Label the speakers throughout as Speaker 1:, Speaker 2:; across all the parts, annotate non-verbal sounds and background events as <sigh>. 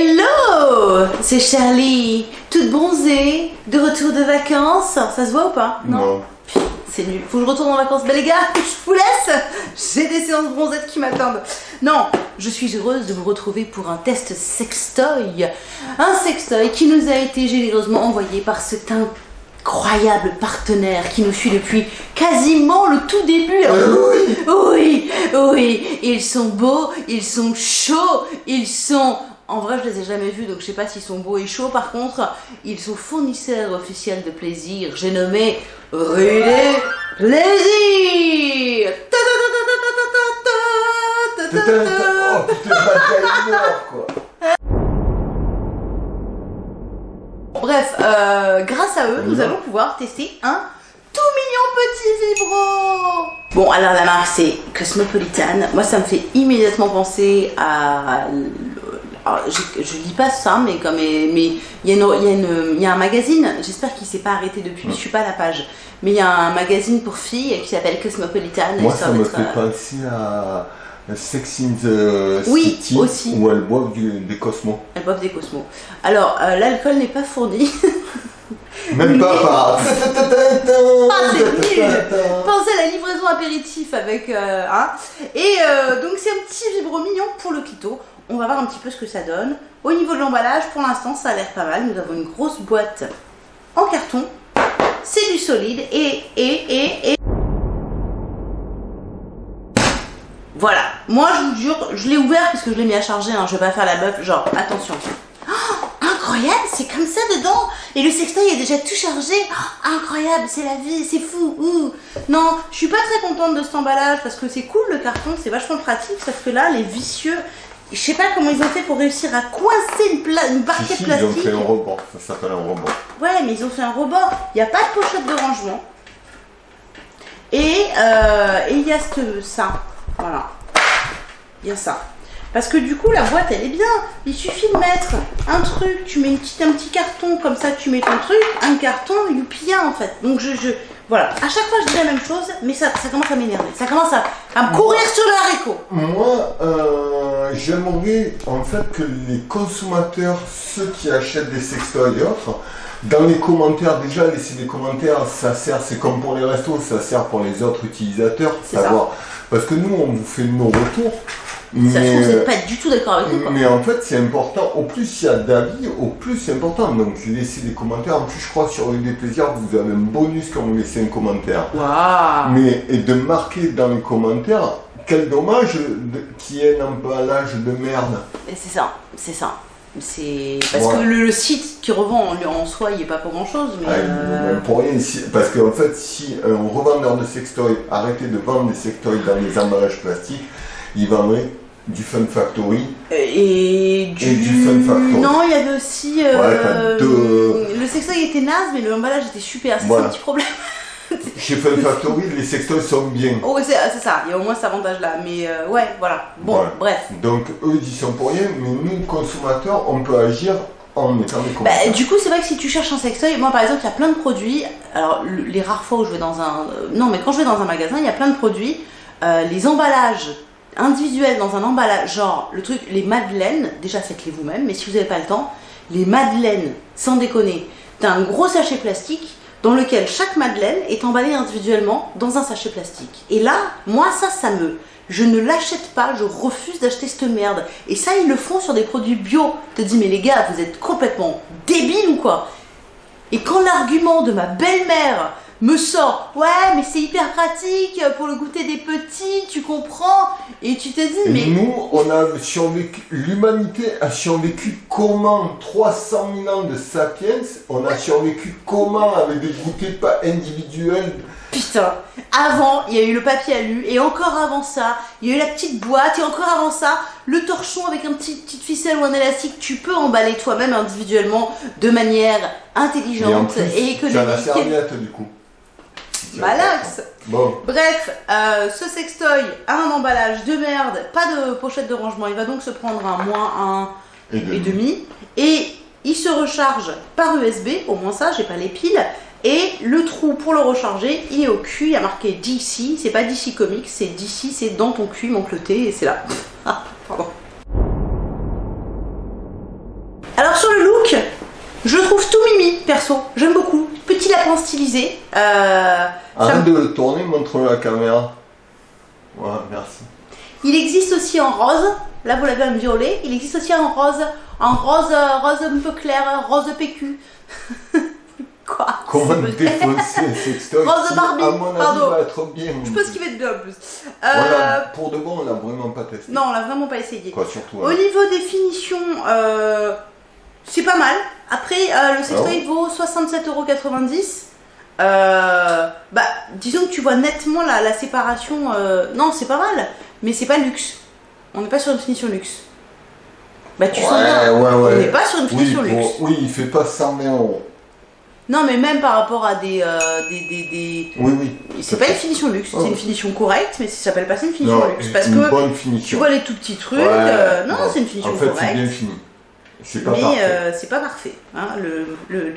Speaker 1: Hello C'est Charlie, toute bronzée, de retour de vacances. Ça se voit ou pas?
Speaker 2: Non?
Speaker 1: C'est nul. Faut que je retourne en vacances. Ben les gars, <laughs> je vous laisse J'ai des séances bronzettes qui m'attendent. Non, je suis heureuse de vous retrouver pour un test sextoy. Un sextoy qui nous a été généreusement envoyé par cet incroyable partenaire qui nous suit depuis quasiment le tout début.
Speaker 2: oui.
Speaker 1: oui, oui, ils sont beaux, ils sont chauds, ils sont en vrai, je les ai jamais vus, donc je sais pas s'ils sont beaux et chauds. Par contre, ils sont fournisseurs officiels de plaisir. J'ai nommé Rudy Plaisir.
Speaker 2: Oh putain.
Speaker 1: Bref, euh, grâce à eux, nous allons pouvoir tester un tout mignon petit vibro. Bon, alors la marque c'est Cosmopolitan. Moi, ça me fait immédiatement penser à je, je lis pas ça, mais comme mais il y, y, y, a un magazine. J'espère qu'il s'est pas arrêté depuis. Je suis pas à la page, mais il y a un magazine pour filles qui s'appelle Cosmopolitan.
Speaker 2: Moi, ça, me fait euh, penser à Sex in the
Speaker 1: oui,
Speaker 2: City,
Speaker 1: aussi.
Speaker 2: où elles boivent des cosmos.
Speaker 1: Elles boivent des cosmos. Alors, euh, l'alcool n'est pas fourni. <laughs>
Speaker 2: Même pas par. <laughs>
Speaker 1: ah, c'est nul Pensez à la livraison apéritif avec. Euh, hein. Et donc, c'est un petit vibro mignon pour le clito on va voir un petit peu ce que ça donne. Au niveau de l'emballage, pour l'instant, ça a l'air pas mal. Nous avons une grosse boîte en carton. C'est du solide et, et, et, et... Voilà. Moi, je vous jure, je l'ai ouvert parce que je l'ai mis à charger. Hein. Je vais pas faire la meuf, genre, attention. Oh, incroyable, c'est comme ça dedans. Et le sextoy est déjà tout chargé. Oh, incroyable, c'est la vie, c'est fou. Ouh. Non, je suis pas très contente de cet emballage parce que c'est cool le carton, c'est vachement pratique. Sauf que là, les vicieux, je sais pas comment ils ont fait pour réussir à coincer une, pla une barquette plastique.
Speaker 2: Ils ont fait un rebord, ça s'appelle un rebord.
Speaker 1: Ouais, mais ils ont fait un rebord. Il n'y a pas de pochette de rangement. Et euh, il y a ce, ça. Voilà. Il y a ça. Parce que du coup, la boîte, elle est bien. Il suffit de mettre un truc, tu mets une petite, un petit carton, comme ça, tu mets ton truc, un carton, youpi, en fait. Donc, je, je, voilà, à chaque fois je dis la même chose, mais ça, ça commence à m'énerver. Ça commence à, me courir sur le haricot.
Speaker 2: Moi, euh, j'aimerais en fait que les consommateurs, ceux qui achètent des sextoys et autres, dans les commentaires, déjà laisser des commentaires, ça sert, c'est comme pour les restos, ça sert pour les autres utilisateurs, savoir. Parce que nous, on vous fait nos retours.
Speaker 1: Mais, ça se trouve, pas du tout d'accord avec nous.
Speaker 2: Mais en fait, c'est important. Au plus il y a d'avis, au plus c'est important. Donc, laissez des commentaires. En plus, je crois sur des plaisirs, vous avez un bonus quand vous laissez un commentaire.
Speaker 1: Waouh
Speaker 2: Mais et de marquer dans les commentaires, quel dommage qu'il y ait un emballage de merde.
Speaker 1: C'est ça, c'est ça. C'est parce que le, site qui revend en, soi, il est pas pour grand chose. Mais
Speaker 2: ah, euh... pour rien. Parce qu'en fait, si un revendeur de sextoy arrêtait de vendre des sextoys dans des emballages plastiques, il vendrait du Fun Factory
Speaker 1: et du,
Speaker 2: Fun Factory.
Speaker 1: Non, il y avait aussi. Euh, le sextoy était naze, mais le emballage était super. C'est un petit problème. <laughs>
Speaker 2: Chez Fun Factory, les sextoys sont bien.
Speaker 1: Oh, c'est ça, il y a au moins cet avantage-là. Mais euh, ouais, voilà. Bon, bref.
Speaker 2: Donc, eux, ils sont pour rien, mais nous, consommateurs, on peut agir en mettant des bah,
Speaker 1: Du coup, c'est vrai que si tu cherches un sextoy, moi par exemple, il y a plein de produits. Alors, les rares fois où je vais dans un. Euh, non, mais quand je vais dans un magasin, il y a plein de produits. les emballages individuel dans un emballage, genre le truc, les madeleines, déjà faites-les vous-même, mais si vous n'avez pas le temps, les madeleines, sans déconner, t'as un gros sachet plastique dans lequel chaque madeleine est emballée individuellement dans un sachet plastique. Et là, moi ça, ça me... Je ne l'achète pas, je refuse d'acheter cette merde. Et ça, ils le font sur des produits bio. te dis, mais les gars, vous êtes complètement débiles ou quoi? Et quand l'argument de ma belle-mère me sort ouais mais c'est hyper pratique pour le goûter des petits tu comprends et tu te dis mais
Speaker 2: nous on a survécu l'humanité a survécu comment? 300 000 ans de sapiens on a survécu comment avec des goûters pas individuels?
Speaker 1: Putain, avant, il y a eu le papier alu, et encore avant ça, il y a eu la petite boîte, et encore avant ça, le torchon avec un petit petite ficelle ou un élastique. Tu peux emballer toi-même individuellement de manière intelligente et, économique.
Speaker 2: Tu as la serviette du coup.
Speaker 1: Malax Bref, euh, ce sextoy a un emballage de merde, pas de pochette de rangement. Il va donc se prendre un moins 1 et, demi. Et il se recharge par USB, au moins ça, j'ai pas les piles. Et le trou pour le recharger, il est au cul, il y a marqué DC, c'est pas DC Comics, c'est DC, c'est dans ton cul, mon cloté, et c'est là. <laughs> je trouve tout mimi, perso. J'aime beaucoup. Petit lapin stylisé. Euh, ça
Speaker 2: Arrête de le tourner, montre-le à la caméra. Voilà, merci.
Speaker 1: Il existe aussi en rose. Là, vous l'avez en violet. Il existe aussi en rose. En rose, rose un peu clair, rose PQ. <laughs> Quoi?
Speaker 2: Comment défoncer <laughs> un sextoy
Speaker 1: Rose Barbie,
Speaker 2: à mon avis,
Speaker 1: pardon.
Speaker 2: va bien.
Speaker 1: Je pense qu'il va être bien en plus. Euh,
Speaker 2: Voilà, pour de bon, on l'a vraiment pas testé.
Speaker 1: Non, on l'a vraiment pas essayé.
Speaker 2: Quoi, surtout.
Speaker 1: Au
Speaker 2: hein.
Speaker 1: niveau des finitions, euh, c'est pas mal. Après, euh, le sextoy vaut 67,90€. Euh, bah, disons que tu vois nettement la, la séparation. euh, non, c'est pas mal, mais c'est pas luxe. On n'est pas sur une finition luxe. Bah, tu sens bien.
Speaker 2: ouais, ouais,
Speaker 1: On n'est pas sur une finition luxe.
Speaker 2: oui, il fait pas 120 euros.
Speaker 1: Non, mais même par rapport à des. euh, des, des, des-
Speaker 2: Oui, oui.
Speaker 1: C'est pas une finition luxe,
Speaker 2: Oh.
Speaker 1: c'est une finition correcte, mais ça s'appelle pas une finition
Speaker 2: Non,
Speaker 1: luxe. Parce
Speaker 2: une
Speaker 1: que
Speaker 2: bonne
Speaker 1: tu
Speaker 2: finition.
Speaker 1: vois les tout petits trucs. Euh, non, c'est une finition
Speaker 2: En fait, c'est
Speaker 1: correcte.
Speaker 2: bien fini. C'est pas
Speaker 1: mais euh, c'est pas parfait. hein. Le, le,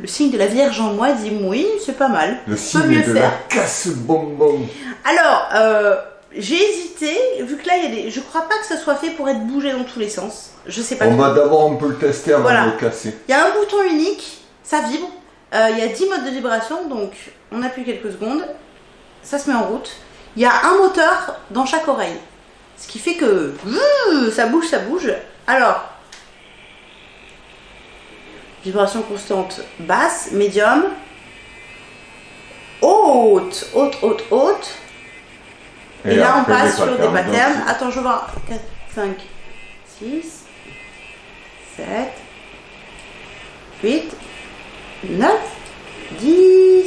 Speaker 1: le signe de la Vierge en moi dit oui, c'est pas mal.
Speaker 2: Le
Speaker 1: peut
Speaker 2: signe
Speaker 1: mieux
Speaker 2: de
Speaker 1: faire.
Speaker 2: la casse-bonbon.
Speaker 1: Alors, euh, j'ai hésité, vu que là, il y a des... je crois pas que ça soit fait pour être bougé dans tous les sens. Je sais pas.
Speaker 2: On va d'abord un peu le tester avant
Speaker 1: Voilà.
Speaker 2: de le casser.
Speaker 1: Il y a un bouton unique, ça vibre. Euh, il y a 10 modes de vibration, donc on appuie quelques secondes. Ça se met en route. Il y a un moteur dans chaque oreille. Ce qui fait que ça bouge, ça bouge. Alors, vibration constante basse, médium, haute, haute, haute, haute. Et, là, on passe sur des
Speaker 2: patterns. Donc,
Speaker 1: Attends, je vois. 4, 5, 6, 7, 8, 9, 10.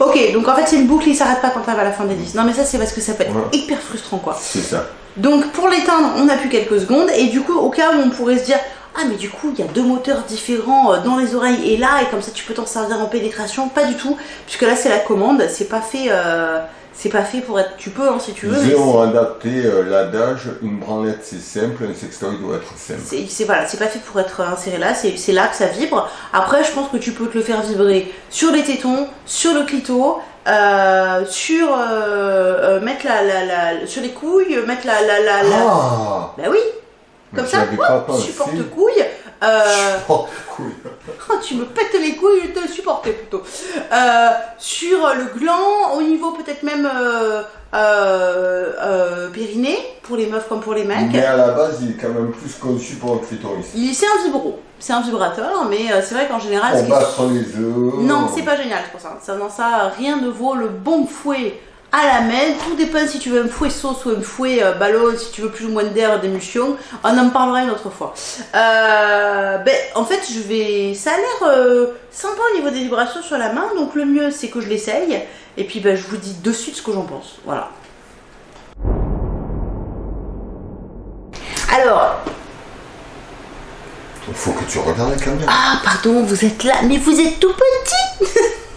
Speaker 1: Ok, donc en fait, c'est une boucle, il s'arrête pas quand t'arrives à la fin des 10. Non, mais ça, c'est parce que ça peut être
Speaker 2: Ouais.
Speaker 1: hyper frustrant, quoi.
Speaker 2: C'est ça.
Speaker 1: Donc, pour l'éteindre, on appuie quelques secondes. Et du coup, au cas où on pourrait se dire Ah, mais du coup, il y a deux moteurs différents euh, dans les oreilles et là, et comme ça, tu peux t'en servir en pénétration. Pas du tout, puisque là, c'est la commande. C'est pas fait. euh, c'est pas fait pour être. Tu peux, hein, si tu veux.
Speaker 2: Ils ont adapté euh, l'adage une branlette c'est simple, un sextoy doit être simple.
Speaker 1: C'est voilà, c'est pas fait pour être inséré là, c'est c'est là que ça vibre. Après, je pense que tu peux te le faire vibrer sur les tétons, sur le clito, euh, sur euh, euh, mettre la, la, la- sur les couilles, mettre la la la, la-
Speaker 2: Ah
Speaker 1: bah oui, comme ça,
Speaker 2: avais pas
Speaker 1: hop,
Speaker 2: pensé.
Speaker 1: supporte couille. Euh, <laughs>
Speaker 2: Oh, couille.
Speaker 1: Oh, tu me pètes les couilles, je te supportais plutôt. Euh, sur le gland, au niveau peut-être même euh, euh, euh, périnée, pour les meufs comme pour les mecs.
Speaker 2: Mais à la base, il est quand même plus conçu pour un clitoris.
Speaker 1: C'est un vibro, c'est un vibrateur, mais c'est vrai qu'en général,
Speaker 2: On
Speaker 1: est-
Speaker 2: battre les œufs.
Speaker 1: non, c'est pas génial c'est pour ça. ça. Non, ça, rien ne vaut le bon fouet à la main. Tout dépend si tu veux un fouet sauce ou un fouet euh, ballon, si tu veux plus ou moins d'air, d'émulsion. On en parlera une autre fois. Euh, ben, en fait, je vais. Ça a l'air euh, sympa au niveau des vibrations sur la main, donc le mieux c'est que je l'essaye. Et puis, ben, je vous dis de suite ce que j'en pense. Voilà. Alors,
Speaker 2: Il faut que tu regardes la caméra.
Speaker 1: ah, pardon, vous êtes là, mais vous êtes tout petit. <laughs>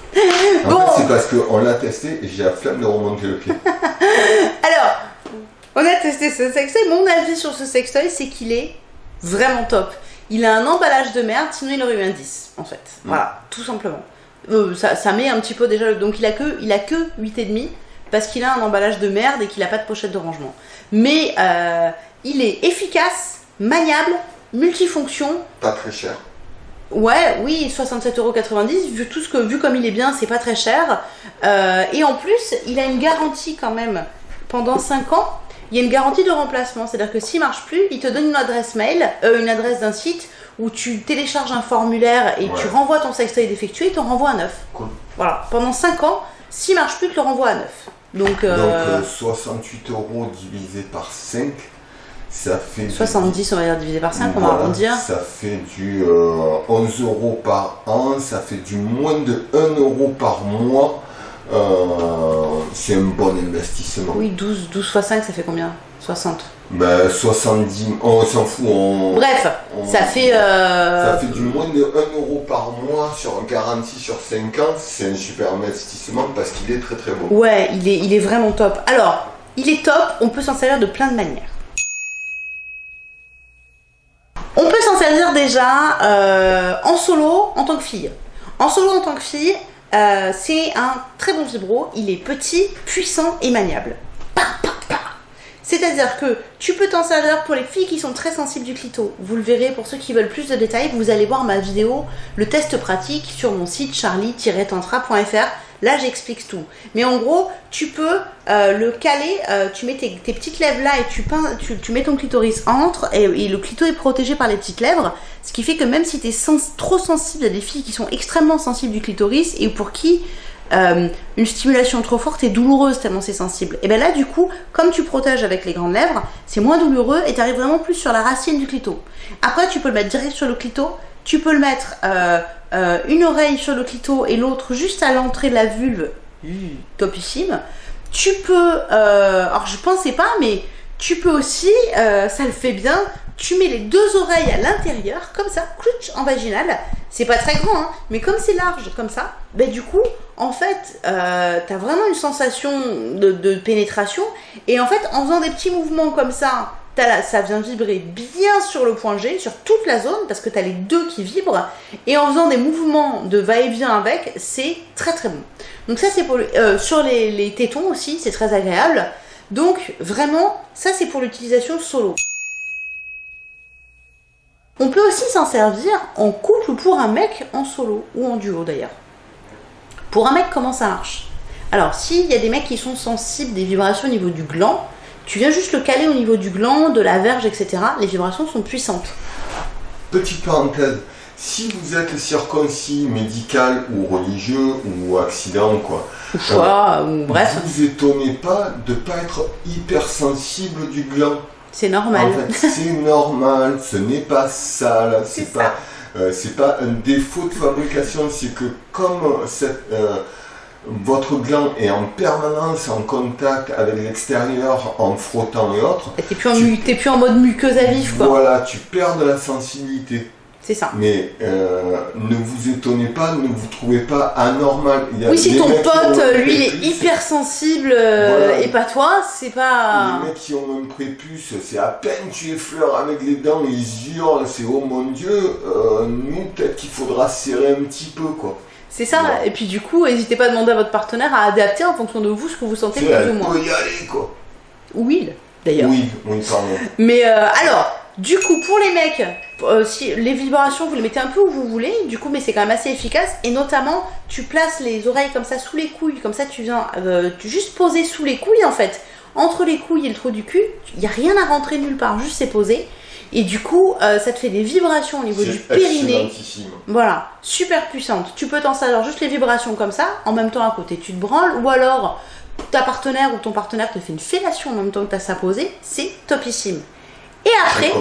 Speaker 2: En
Speaker 1: bon.
Speaker 2: fait, c'est parce qu'on l'a testé et j'ai la flemme de remonter le pied. <laughs>
Speaker 1: Alors, on a testé ce sextoy. Mon avis sur ce sextoy, c'est qu'il est vraiment top. Il a un emballage de merde, sinon il aurait eu un 10, en fait. Voilà, tout simplement. Euh, ça, ça met un petit peu déjà. Donc il a que, il a que 8,5 parce qu'il a un emballage de merde et qu'il a pas de pochette de rangement. Mais euh, il est efficace, maniable, multifonction.
Speaker 2: Pas très cher.
Speaker 1: Ouais, oui, 67,90€, vu tout ce que, vu comme il est bien, c'est pas très cher. Euh, et en plus, il a une garantie quand même pendant 5 ans. Il y a une garantie de remplacement, c'est-à-dire que s'il marche plus, il te donne une adresse mail, euh, une adresse d'un site où tu télécharges un formulaire et
Speaker 2: Ouais.
Speaker 1: tu renvoies ton sextoy défectué, il t'en renvoie un neuf.
Speaker 2: Cool.
Speaker 1: Voilà, pendant 5 ans, s'il marche plus, il te le renvoie à neuf. Donc, euh,
Speaker 2: Donc euh, 68 euros divisé par 5, ça fait. du-
Speaker 1: 70, on va dire, divisé par 5, on va arrondir.
Speaker 2: Ça fait du euh, 11 euros par an, ça fait du moins de 1 euro par mois. Euh, c'est un bon investissement.
Speaker 1: Oui, 12, 12 fois 5, ça fait combien? 60.
Speaker 2: Ben, 70, on s'en fout. On,
Speaker 1: Bref,
Speaker 2: on-
Speaker 1: ça fait. euh,
Speaker 2: ça fait du moins de 1 euro par mois sur un garantie sur 5 ans. C'est un super investissement parce qu'il est très très beau.
Speaker 1: Ouais, il est, il est vraiment top. Alors, il est top, on peut s'en servir de plein de manières. Servir déjà euh, en solo en tant que fille. En solo en tant que fille, euh, c'est un très bon vibro. Il est petit, puissant et maniable. C'est-à-dire que tu peux t'en servir pour les filles qui sont très sensibles du clito. Vous le verrez pour ceux qui veulent plus de détails, vous allez voir ma vidéo, le test pratique sur mon site charlie-tantra.fr. Là, j'explique tout. Mais en gros, tu peux euh, le caler, euh, tu mets tes, petites lèvres là et tu, tu, mets ton clitoris entre et, le clito est protégé par les petites lèvres. Ce qui fait que même si tu es trop sensible, il y a des filles qui sont extrêmement sensibles du clitoris et pour qui euh, une stimulation trop forte est douloureuse tellement c'est sensible. Et bien là, du coup, comme tu protèges avec les grandes lèvres, c'est moins douloureux et tu arrives vraiment plus sur la racine du clito. Après, tu peux le mettre direct sur le clito, tu peux le mettre euh, une oreille sur le clito et l'autre juste à l'entrée de la vulve, topissime. Tu peux, alors je pensais pas, mais tu peux aussi, ça le fait bien, tu mets les deux oreilles à l'intérieur, comme ça, clouch en vaginal. C'est pas très grand, hein, mais comme c'est large, comme ça, ben du coup, en fait, euh, tu as vraiment une sensation de, pénétration. Et en fait, en faisant des petits mouvements comme ça, ça vient vibrer bien sur le point G, sur toute la zone, parce que tu as les deux qui vibrent. Et en faisant des mouvements de va-et-vient avec, c'est très très bon. Donc ça, c'est pour euh, sur les, les tétons aussi, c'est très agréable. Donc vraiment, ça c'est pour l'utilisation solo. On peut aussi s'en servir en couple ou pour un mec en solo ou en duo d'ailleurs. Pour un mec, comment ça marche? Alors, s'il y a des mecs qui sont sensibles des vibrations au niveau du gland, tu viens juste le caler au niveau du gland, de la verge, etc. Les vibrations sont puissantes.
Speaker 2: Petite parenthèse, si vous êtes circoncis, médical ou religieux ou accident, quoi,
Speaker 1: ou choix, ou bref.
Speaker 2: vous étonnez pas de ne pas être hypersensible du gland.
Speaker 1: C'est normal.
Speaker 2: En fait, c'est normal, ce n'est pas sale, c'est pas, euh, c'est pas un défaut de fabrication, c'est que comme cette, euh, votre gland est en permanence en contact avec l'extérieur en frottant et autres.
Speaker 1: T'es plus, en, plus en mode muqueuse à vif quoi.
Speaker 2: Voilà, tu perds de la sensibilité.
Speaker 1: C'est ça.
Speaker 2: Mais euh, ne vous étonnez pas, ne vous trouvez pas anormal.
Speaker 1: oui, si ton pote, lui, il est hypersensible euh, et pas toi, c'est pas.
Speaker 2: Les mecs qui ont un prépuce, c'est à peine tu effleures avec les dents, ils hurlent, c'est oh mon dieu, euh, nous, peut-être qu'il faudra serrer un petit peu, quoi.
Speaker 1: C'est ça, et puis du coup, n'hésitez pas à demander à votre partenaire à adapter en fonction de vous ce que vous sentez plus ou moins.
Speaker 2: y aller, quoi.
Speaker 1: Oui, d'ailleurs.
Speaker 2: Oui.
Speaker 1: Mais alors, du coup, pour les mecs, euh, si les vibrations, vous les mettez un peu où vous voulez, du coup, mais c'est quand même assez efficace. Et notamment, tu places les oreilles comme ça sous les couilles, comme ça, tu viens euh, juste poser sous les couilles en fait. Entre les couilles et le trou du cul, il n'y a rien à rentrer nulle part, juste c'est posé. Et du coup, euh, ça te fait des vibrations au niveau du périnée. Voilà, super puissante. Tu peux t'en servir juste les vibrations comme ça, en même temps à côté tu te branles, ou alors ta partenaire ou ton partenaire te fait une fellation en même temps que tu as ça posé, c'est topissime. Et après,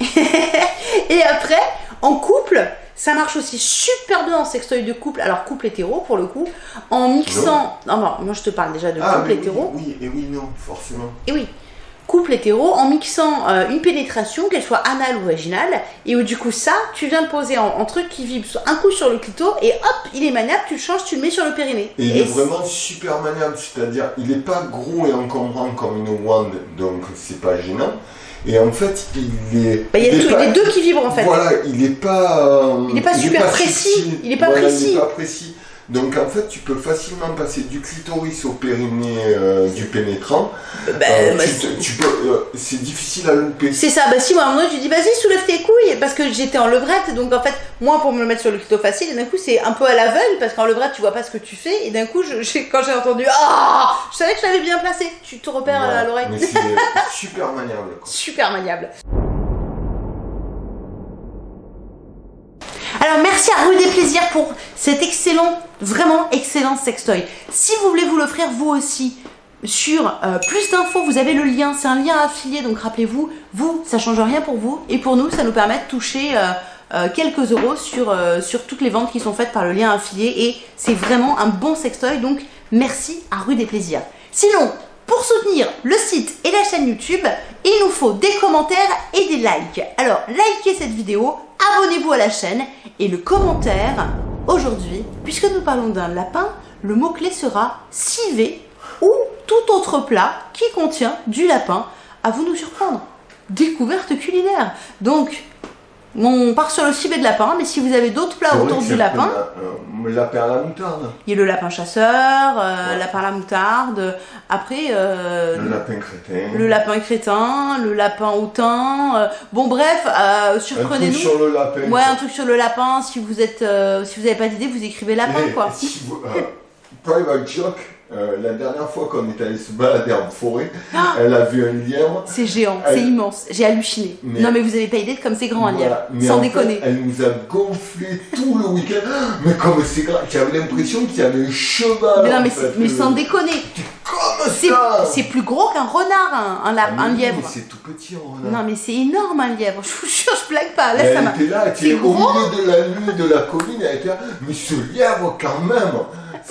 Speaker 1: <laughs> et après, en couple, ça marche aussi super bien en sextoy de couple, alors couple hétéro pour le coup, en mixant. Non, non, moi je te parle déjà de
Speaker 2: ah,
Speaker 1: couple hétéro.
Speaker 2: Oui, et oui, non, forcément.
Speaker 1: Et oui, couple hétéro en mixant euh, une pénétration, qu'elle soit anale ou vaginale, et où du coup ça, tu viens poser en, truc qui vibre un coup sur le clito, et hop, il est maniable, tu le changes, tu le mets sur le périnée.
Speaker 2: Et, il est vraiment super maniable, c'est-à-dire il n'est pas gros et encombrant comme une wand, donc c'est pas gênant. Et en fait, il est.
Speaker 1: Bah, il y a les deux qui vibrent en fait.
Speaker 2: Voilà, il n'est pas.
Speaker 1: Euh, il n'est pas super précis. Il n'est pas précis.
Speaker 2: Il n'est pas précis. Donc en fait, tu peux facilement passer du clitoris au périnée euh, du pénétrant. Bah, euh, bah, euh, c'est difficile à louper.
Speaker 1: C'est ça. Bah si moi, à un moment, je dis vas-y soulève tes couilles parce que j'étais en levrette, donc en fait, moi pour me le mettre sur le clito facile, et d'un coup c'est un peu à l'aveugle parce qu'en levrette tu vois pas ce que tu fais, et d'un coup, je, <laughs> quand j'ai entendu ah, je savais que je l'avais bien placé. Tu te repères à l'oreille. <laughs>
Speaker 2: Super maniable.
Speaker 1: Super maniable. Alors merci à Rue des Plaisirs pour cet excellent, vraiment excellent sextoy. Si vous voulez vous l'offrir vous aussi, sur euh, plus d'infos, vous avez le lien, c'est un lien affilié, donc rappelez-vous, vous, ça change rien pour vous, et pour nous, ça nous permet de toucher euh, euh, quelques euros sur, sur toutes les ventes qui sont faites par le lien affilié, et c'est vraiment un bon sextoy, donc merci à Rue des Plaisirs. Sinon, pour soutenir le site et la chaîne YouTube, il nous faut des commentaires et des likes. Alors, likez cette vidéo, abonnez-vous à la chaîne et le commentaire, aujourd'hui, puisque nous parlons d'un lapin, le mot-clé sera civet ou tout autre plat qui contient du lapin. À vous nous surprendre. Découverte culinaire. Donc, On part sur le civet de lapin, mais si vous avez d'autres plats autour du lapin,
Speaker 2: un- un lapin à la moutarde.
Speaker 1: il y a le lapin chasseur, euh,
Speaker 2: Ouais.
Speaker 1: lapin à la moutarde, après euh,
Speaker 2: Le lapin crétin.
Speaker 1: le lapin crétin, le lapin hautain. euh, bon bref, euh,
Speaker 2: Un truc
Speaker 1: surprenez-nous.
Speaker 2: sur le lapin.
Speaker 1: Ouais, un truc sur le lapin. Si vous êtes, euh, si vous avez pas d'idée, vous écrivez lapin
Speaker 2: Et
Speaker 1: quoi.
Speaker 2: si vous- euh, private joke, euh, la dernière fois qu'on est allé se balader en forêt,
Speaker 1: Ah
Speaker 2: elle a vu un lièvre.
Speaker 1: C'est géant,
Speaker 2: Elle-
Speaker 1: c'est immense. J'ai halluciné.
Speaker 2: Mais-
Speaker 1: Non mais vous avez pas idée de comme c'est grand un lièvre.
Speaker 2: Voilà.
Speaker 1: Sans déconner.
Speaker 2: fait, elle nous a gonflé tout le week-end. Mais comme c'est grave, j'avais l'impression qu'il y avait un cheval.
Speaker 1: Mais non mais,
Speaker 2: fait,
Speaker 1: c'est- mais
Speaker 2: euh,
Speaker 1: sans déconner.
Speaker 2: Comme
Speaker 1: C'est
Speaker 2: ça
Speaker 1: c'est plus gros qu'un renard, un, un,
Speaker 2: Ah,
Speaker 1: un lièvre.
Speaker 2: mais C'est tout petit en renard.
Speaker 1: Non mais c'est énorme un lièvre. <laughs> Je vous jure, je blague pas. Là ça
Speaker 2: elle était là, elle était au milieu de la nuit de la colline, elle était là, mais ce lièvre quand même,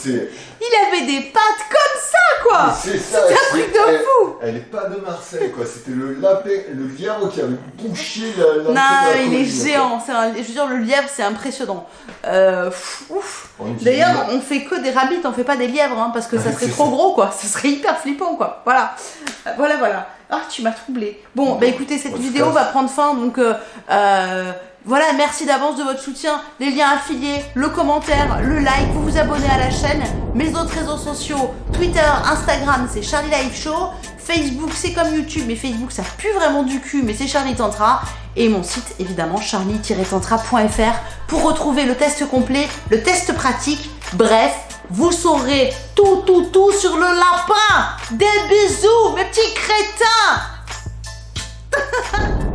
Speaker 1: Il avait des pattes comme ça quoi.
Speaker 2: c'est ça.
Speaker 1: Un truc de fou.
Speaker 2: Elle est pas de Marseille quoi, c'était le lapin, le lièvre qui avait bouché la,
Speaker 1: Non,
Speaker 2: la
Speaker 1: il est géant. C'est un- Je veux dire, le lièvre, c'est impressionnant. Euh, ouf. D'ailleurs, on fait que des rabbits, on fait pas des lièvres, hein, parce que ça
Speaker 2: Ah,
Speaker 1: serait trop gros, quoi. Ça serait hyper flippant, quoi. Voilà. Euh, Voilà, voilà. Ah, tu m'as troublé. Bon, bah écoutez, cette vidéo va prendre fin, donc euh, euh, voilà, merci d'avance de votre soutien. Les liens affiliés, le commentaire, le like, vous vous abonnez à la chaîne. Mes autres réseaux sociaux, Twitter, Instagram, c'est Charlie Live Show. Facebook, c'est comme YouTube, mais Facebook, ça pue vraiment du cul, mais c'est Charlie Tantra. Et mon site, évidemment, charlie-tantra.fr pour retrouver le test complet, le test pratique. Bref, vous saurez tout, tout, tout sur le lapin. Des bisous, mes petits crétins <laughs>